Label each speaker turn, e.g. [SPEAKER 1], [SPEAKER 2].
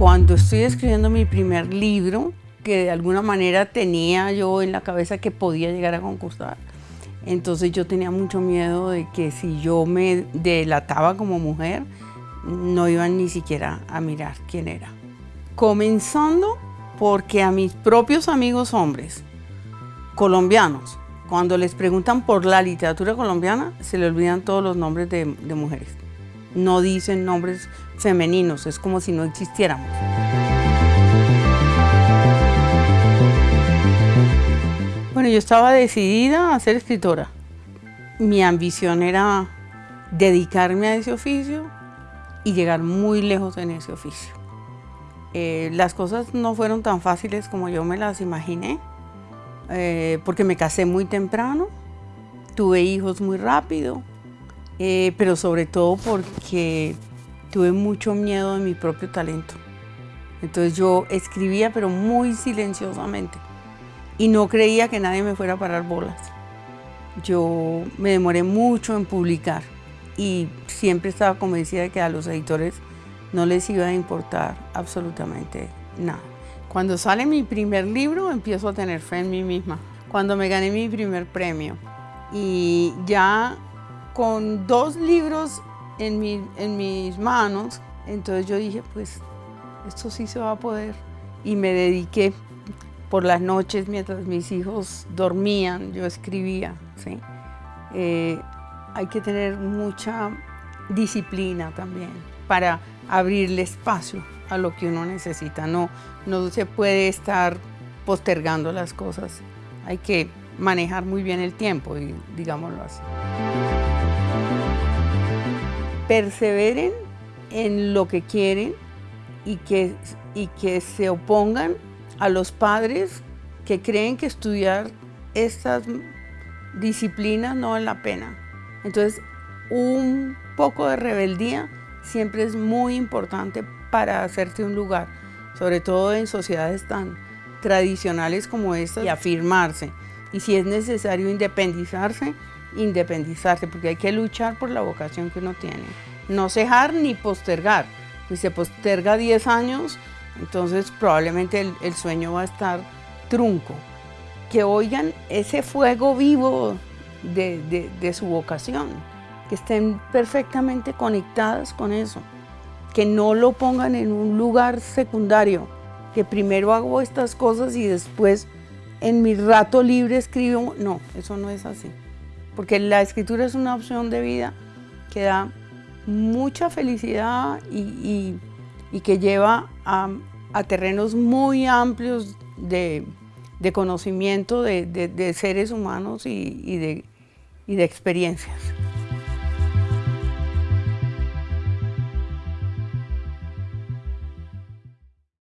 [SPEAKER 1] Cuando estoy escribiendo mi primer libro, que de alguna manera tenía yo en la cabeza que podía llegar a concursar, entonces yo tenía mucho miedo de que si yo me delataba como mujer, no iban ni siquiera a mirar quién era. Comenzando porque a mis propios amigos hombres colombianos, cuando les preguntan por la literatura colombiana, se le olvidan todos los nombres de, de mujeres. No dicen nombres femeninos, es como si no existiéramos. Bueno, yo estaba decidida a ser escritora. Mi ambición era dedicarme a ese oficio y llegar muy lejos en ese oficio. Eh, las cosas no fueron tan fáciles como yo me las imaginé, eh, porque me casé muy temprano, tuve hijos muy rápido, eh, pero sobre todo porque tuve mucho miedo de mi propio talento. Entonces yo escribía, pero muy silenciosamente, y no creía que nadie me fuera a parar bolas. Yo me demoré mucho en publicar y siempre estaba convencida de que a los editores no les iba a importar absolutamente nada. Cuando sale mi primer libro empiezo a tener fe en mí misma. Cuando me gané mi primer premio y ya con dos libros en, en mis manos, entonces yo dije, pues esto sí se va a poder. Y me dediqué por las noches mientras mis hijos dormían, yo escribía. ¿sí? Eh, hay que tener mucha disciplina también para abrirle espacio a lo que uno necesita. No, no se puede estar postergando las cosas. Hay que manejar muy bien el tiempo, digámoslo así. Perseveren en lo que quieren y que, y que se opongan a los padres que creen que estudiar estas disciplinas no vale la pena. Entonces, un poco de rebeldía siempre es muy importante para hacerte un lugar, sobre todo en sociedades tan tradicionales como estas, y afirmarse. Y si es necesario independizarse, independizarse, porque hay que luchar por la vocación que uno tiene. No cejar ni postergar. Si se posterga 10 años, entonces probablemente el, sueño va a estar trunco. Que oigan ese fuego vivo de, su vocación, que estén perfectamente conectadas con eso, que no lo pongan en un lugar secundario, que primero hago estas cosas y después en mi rato libre escribo. No, eso no es así, porque la escritura es una opción de vida que da mucha felicidad y, que lleva a, terrenos muy amplios de, conocimiento de, seres humanos y de experiencias.